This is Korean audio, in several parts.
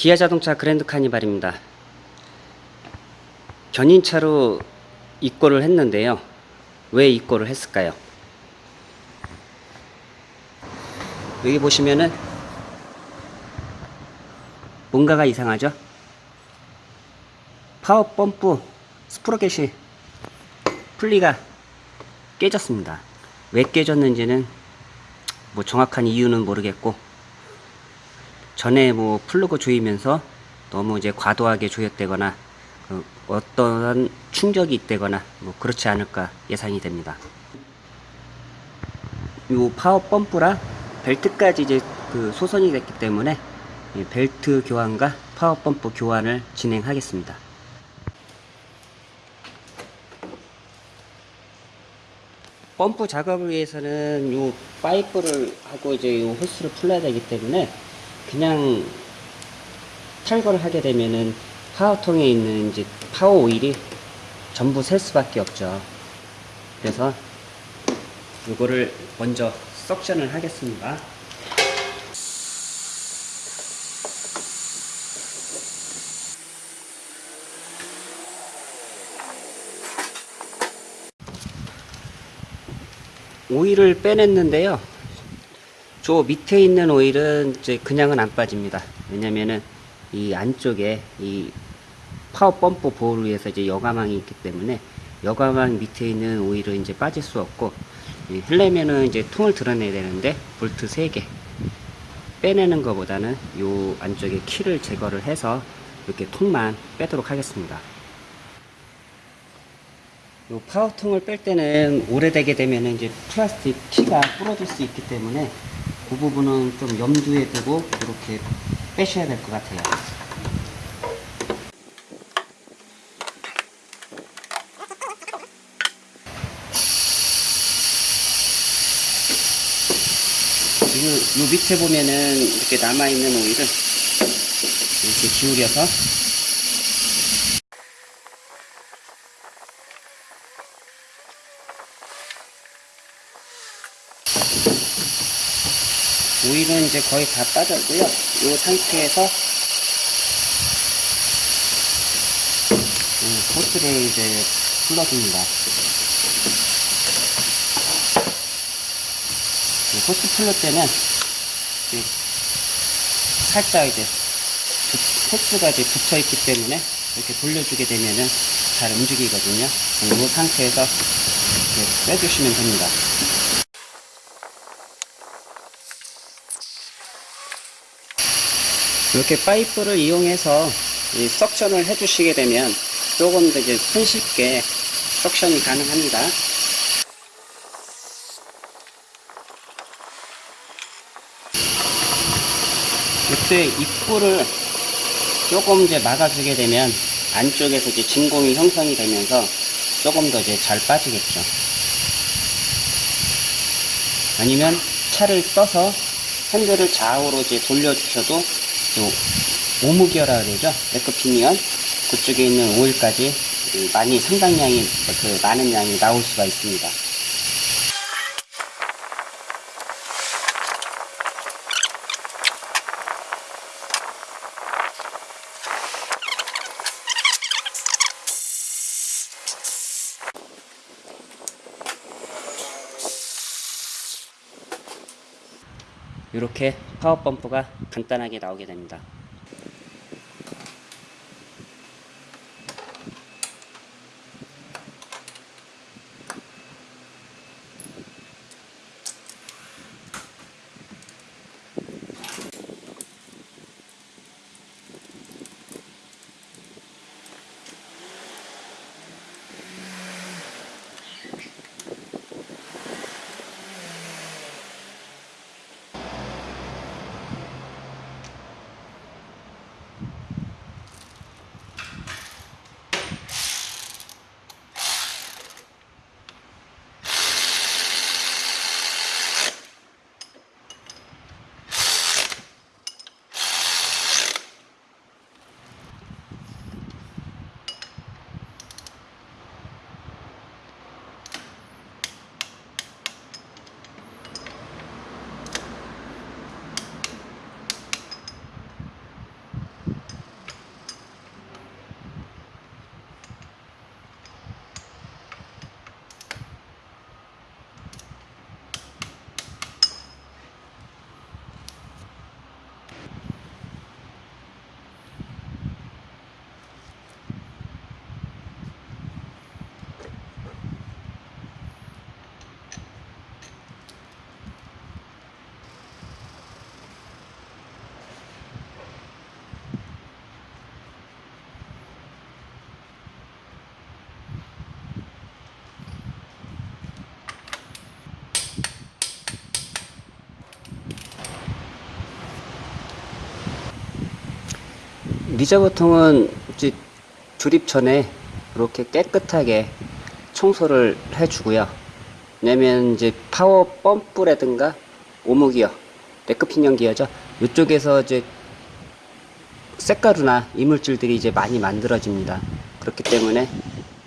기아 자동차 그랜드 카니발입니다. 견인차로 입고를 했는데요. 왜 입고를 했을까요? 여기 보시면은 뭔가가 이상하죠? 파워 펌프 스프로켓이 풀리가 깨졌습니다. 왜 깨졌는지는 뭐 정확한 이유는 모르겠고 전에 뭐 플러그 조이면서 너무 이제 과도하게 조였다거나 그 어떠한 충격이 있다거나 뭐 그렇지 않을까 예상이 됩니다. 요 파워 펌프라 벨트까지 이제 그 손상이 됐기 때문에 이 벨트 교환과 파워 펌프 교환을 진행하겠습니다. 펌프 작업을 위해서는 요 파이프를 하고 이제 요 호스를 풀어야 되기 때문에 그냥 탈거를 하게 되면은 파워통에 있는 이제 파워 오일이 전부 셀 수밖에 없죠. 그래서 요거를 먼저 suction을 하겠습니다. 오일을 빼냈는데요. 저 밑에 있는 오일은 이제 그냥은 안 빠집니다. 왜냐면은 이 안쪽에 이 파워 펌프 보호를 위해서 이제 여과망이 있기 때문에 여과망 밑에 있는 오일은 이제 빠질 수 없고 이 하려면은 이제 통을 들어내야 되는데 볼트 3개 빼내는 것보다는 요 안쪽에 키를 제거를 해서 이렇게 통만 빼도록 하겠습니다. 요 파워통을 뺄 때는 오래되게 되면 이제 플라스틱 키가 부러질 수 있기 때문에 그 부분은 좀 염두에 두고 이렇게 빼셔야 될 것 같아요. 요, 요 밑에 보면은 이렇게 남아있는 오일을 이렇게 기울여서 오일은 이제 거의 다 빠졌고요. 이 상태에서 음, 호스를 이제 풀어줍니다. 이 호스 풀릴 때는 살짝 이제 부- 호스가 이제 붙어 있기 때문에 이렇게 돌려주게 되면은 잘 움직이거든요. 이 상태에서 빼주시면 됩니다. 이렇게 파이프를 이용해서 이 석션을 해주시게 되면 조금 더 이제 손쉽게 석션이 가능합니다. 이때 입구를 조금 이제 막아주게 되면 안쪽에서 이제 진공이 형성이 되면서 조금 더 이제 잘 빠지겠죠. 아니면 차를 떠서 핸들을 좌우로 이제 돌려주셔도 요 오무기어라 그러죠. 에크피니언 그쪽에 있는 오일까지 그 많이 상당량이 그 많은 양이 나올 수가 있습니다. 이렇게 파워 펌프가 간단하게 나오게 됩니다. 이제 조립 전에 이렇게 깨끗하게 청소를 해주고요. 왜냐면 이제 파워 펌프라든가 오목이요, 레크피년 기어죠. 이쪽에서 이제 색가루나 이물질들이 이제 많이 만들어집니다. 그렇기 때문에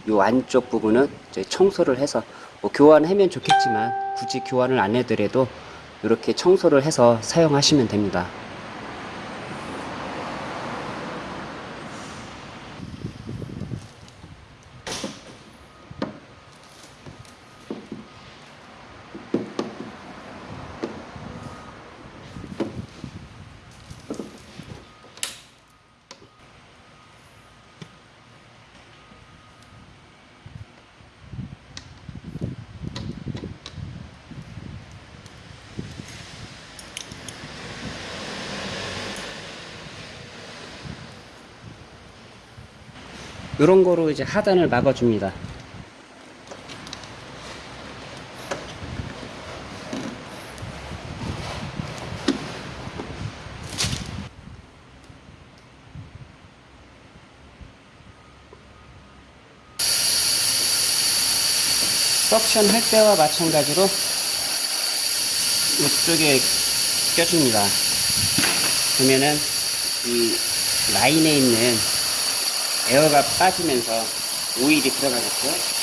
이 안쪽 부분은 이제 청소를 해서 뭐 교환하면 좋겠지만 굳이 교환을 안 해더라도 이렇게 청소를 해서 사용하시면 됩니다. 이런 거로 이제 하단을 막아줍니다. 석션 할 때와 마찬가지로 이쪽에 껴줍니다. 그러면은 이 라인에 있는 에어가 빠지면서 오일이 들어가겠죠.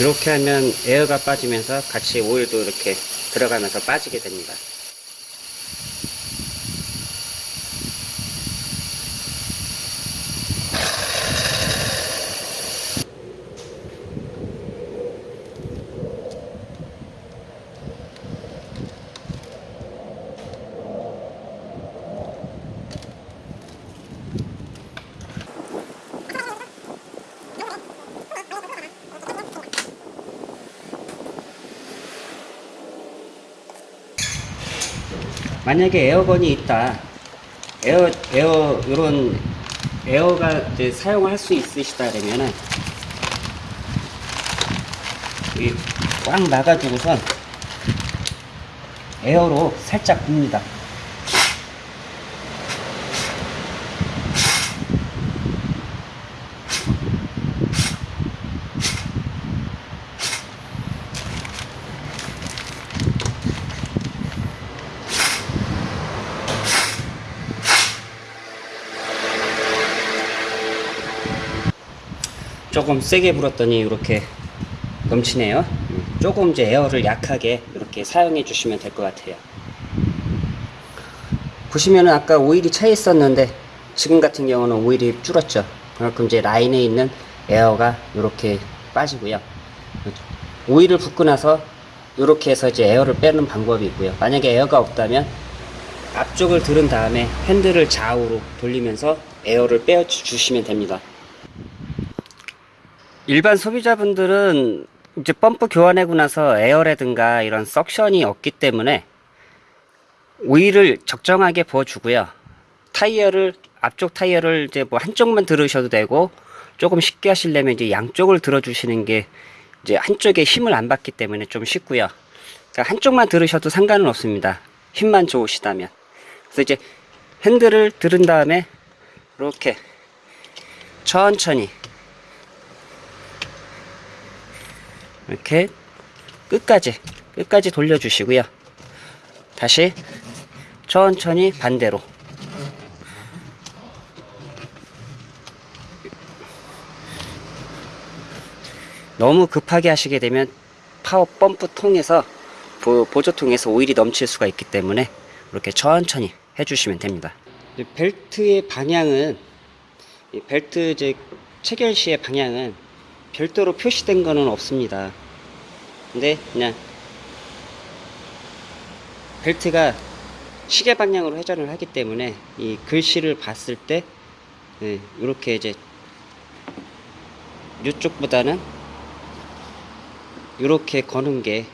이렇게 하면 에어가 빠지면서 같이 오일도 이렇게 들어가면서 빠지게 됩니다. 만약에 air gun이 있다. 에어, 에어, 요런 에어가 이제 사용할 수 있으시다 그러면은 이 꽉 막아주고선 에어로 살짝 붑니다. 조금 세게 불었더니 이렇게 넘치네요. 음, 조금 이제 에어를 약하게 이렇게 사용해 주시면 될 것 같아요. 보시면은 아까 오일이 차 있었는데 지금 같은 경우는 오일이 줄었죠. 그만큼 이제 라인에 있는 에어가 이렇게 빠지고요. 오일을 붓고 나서 이렇게 해서 이제 에어를 빼는 방법이 있고요. 만약에 에어가 없다면 앞쪽을 들은 다음에 핸들을 좌우로 돌리면서 에어를 빼어 주시면 됩니다. 일반 소비자분들은 이제 펌프 교환하고 나서 에어라든가 이런 suction이 없기 때문에 오일을 적정하게 부어주고요. 타이어를 앞쪽 타이어를 이제 뭐 한쪽만 들으셔도 되고 조금 쉽게 하시려면 이제 양쪽을 들어주시는 게 이제 한쪽에 힘을 안 받기 때문에 좀 쉽고요. 그러니까 한쪽만 들으셔도 상관은 없습니다. 힘만 좋으시다면. 그래서 이제 핸들을 들은 다음에 이렇게 천천히 이렇게 끝까지 끝까지 돌려주시고요. 다시 천천히 반대로 너무 급하게 하시게 되면 파워 펌프 통해서 보, 보조통에서 오일이 넘칠 수가 있기 때문에 이렇게 천천히 해주시면 됩니다. 벨트의 방향은 이 벨트 이제 체결 시의 방향은 별도로 표시된 거는 없습니다. 근데 그냥 벨트가 시계 방향으로 회전을 하기 때문에 이 글씨를 봤을 때 네, 이렇게 이제 이쪽보다는 이렇게 거는 게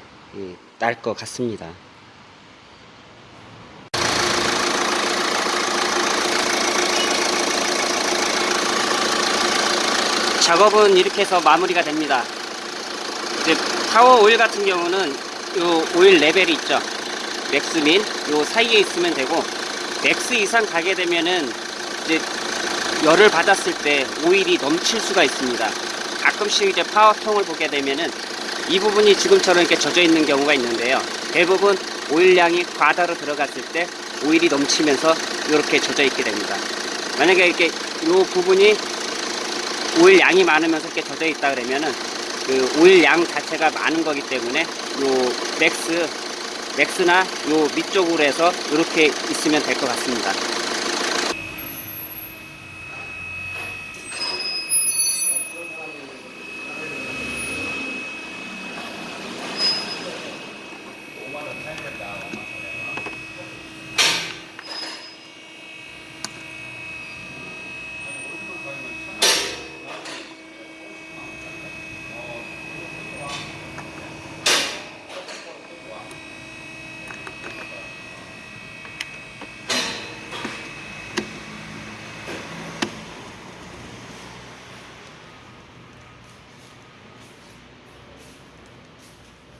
나을 것 같습니다. 작업은 이렇게 해서 마무리가 됩니다. 이제 파워 오일 같은 경우는 요 오일 레벨이 있죠. max min, 요 사이에 있으면 되고, max 이상 가게 되면은 이제 열을 받았을 때 오일이 넘칠 수가 있습니다. 가끔씩 이제 파워통을 보게 되면은 이 부분이 지금처럼 이렇게 젖어 있는 경우가 있는데요. 대부분 오일량이 과다로 들어갔을 때 오일이 넘치면서 이렇게 젖어 있게 됩니다. 만약에 이렇게 이 부분이 오일 양이 많으면서 이렇게 젖어 있다 그러면은 그 오일 양 자체가 많은 거기 때문에 요 max max나 요 밑쪽으로 해서 이렇게 있으면 될 것 같습니다.